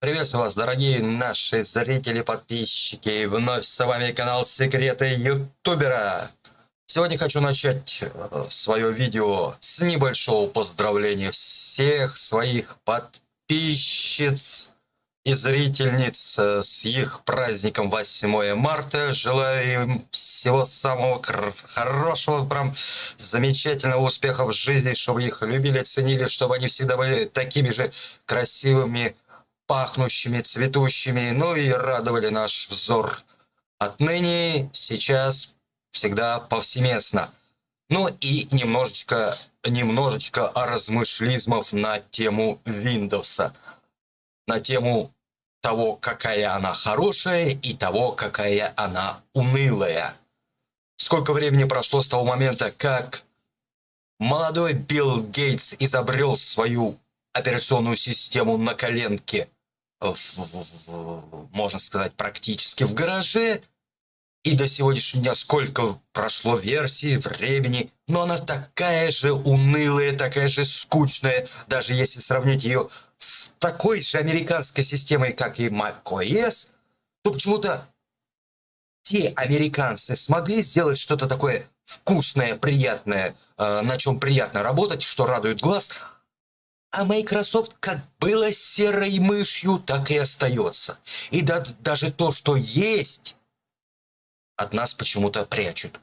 Приветствую вас, дорогие наши зрители, подписчики. Вновь с вами канал Секреты Ютубера. Сегодня хочу начать э, свое видео с небольшого поздравления всех своих подписчиц и зрительниц э, с их праздником 8 марта. Желаю им всего самого хорошего, прям замечательного успеха в жизни, чтобы их любили, ценили, чтобы они всегда были такими же красивыми, пахнущими, цветущими, ну и радовали наш взор. Отныне, сейчас, всегда повсеместно. Ну и немножечко, немножечко размышлизмов на тему Windows. На тему того, какая она хорошая и того, какая она унылая. Сколько времени прошло с того момента, как молодой Билл Гейтс изобрел свою операционную систему на коленке – можно сказать, практически в гараже. И до сегодняшнего дня сколько прошло версий, времени, но она такая же унылая, такая же скучная, даже если сравнить ее с такой же американской системой, как и macOS, то почему-то те американцы смогли сделать что-то такое вкусное, приятное, э, на чем приятно работать, что радует глаз, а Microsoft как было серой мышью, так и остается. И да, даже то, что есть, от нас почему-то прячут.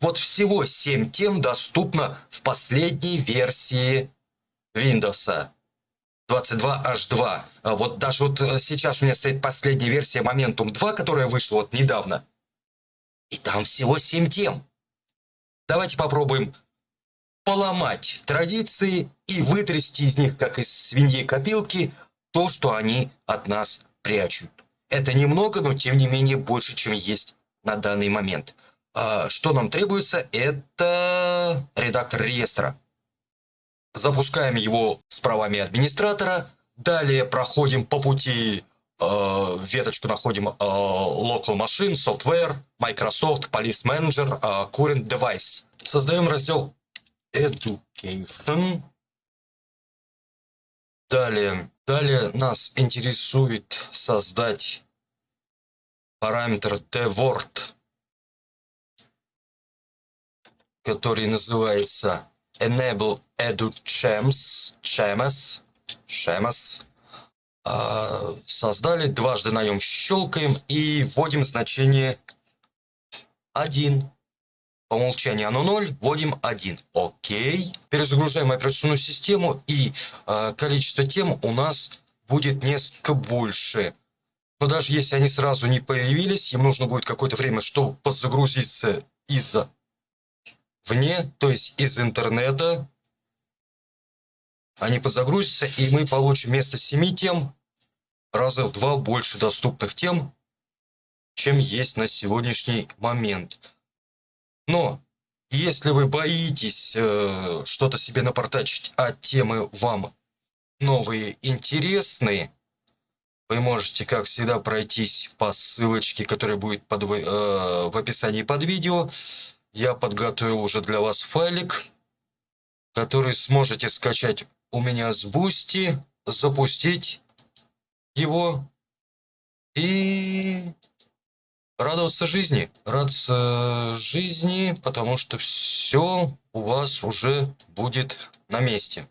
Вот всего 7 тем доступно в последней версии Windows 22H2. А вот даже вот э, сейчас у меня стоит последняя версия Momentum 2, которая вышла вот недавно. И там всего 7 тем. Давайте попробуем поломать традиции и вытрясти из них, как из свиньи копилки, то, что они от нас прячут. Это немного, но тем не менее больше, чем есть на данный момент. А что нам требуется? Это редактор реестра. Запускаем его с правами администратора. Далее проходим по пути э, веточку находим э, Local Machine, Software, Microsoft, Police Manager, э, Current Device. Создаем раздел Education. Далее, далее нас интересует создать параметр dword, который называется enable educhems, chems, chems. А, создали, дважды на нем щелкаем и вводим значение 1. По умолчанию оно 0, вводим 1. Окей. Перезагружаем операционную систему и э, количество тем у нас будет несколько больше. Но даже если они сразу не появились, им нужно будет какое-то время, чтобы подзагрузиться из вне, то есть из интернета. Они подзагрузятся, и мы получим вместо 7 тем раза в два больше доступных тем, чем есть на сегодняшний момент. Но если вы боитесь э, что-то себе напортачить, а темы вам новые интересные, вы можете, как всегда, пройтись по ссылочке, которая будет под, э, в описании под видео. Я подготовил уже для вас файлик, который сможете скачать у меня с Boosty, запустить его и радоваться жизни. Радоваться жизни, потому что все у вас уже будет на месте.